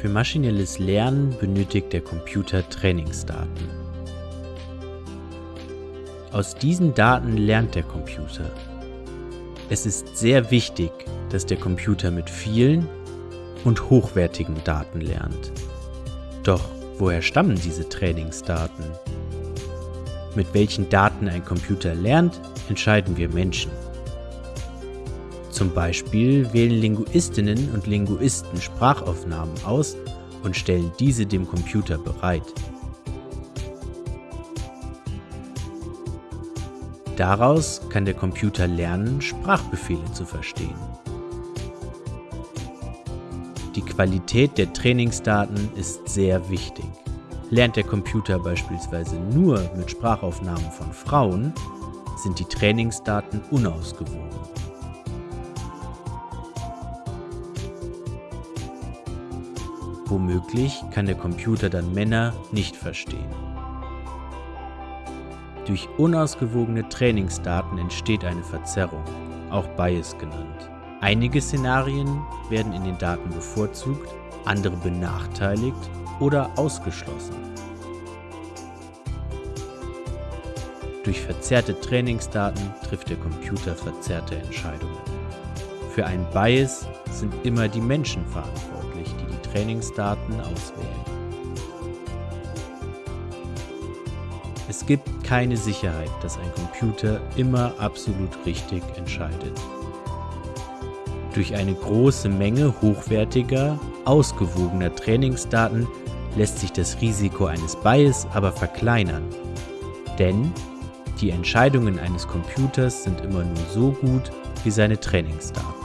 Für maschinelles Lernen benötigt der Computer Trainingsdaten. Aus diesen Daten lernt der Computer. Es ist sehr wichtig, dass der Computer mit vielen und hochwertigen Daten lernt. Doch woher stammen diese Trainingsdaten? Mit welchen Daten ein Computer lernt, entscheiden wir Menschen. Zum Beispiel wählen Linguistinnen und Linguisten Sprachaufnahmen aus und stellen diese dem Computer bereit. Daraus kann der Computer lernen, Sprachbefehle zu verstehen. Die Qualität der Trainingsdaten ist sehr wichtig. Lernt der Computer beispielsweise nur mit Sprachaufnahmen von Frauen, sind die Trainingsdaten unausgewogen. Womöglich kann der Computer dann Männer nicht verstehen. Durch unausgewogene Trainingsdaten entsteht eine Verzerrung, auch Bias genannt. Einige Szenarien werden in den Daten bevorzugt, andere benachteiligt oder ausgeschlossen. Durch verzerrte Trainingsdaten trifft der Computer verzerrte Entscheidungen. Für einen Bias sind immer die Menschen verantwortlich, Trainingsdaten auswählen. Es gibt keine Sicherheit, dass ein Computer immer absolut richtig entscheidet. Durch eine große Menge hochwertiger, ausgewogener Trainingsdaten lässt sich das Risiko eines Bias aber verkleinern. Denn die Entscheidungen eines Computers sind immer nur so gut wie seine Trainingsdaten.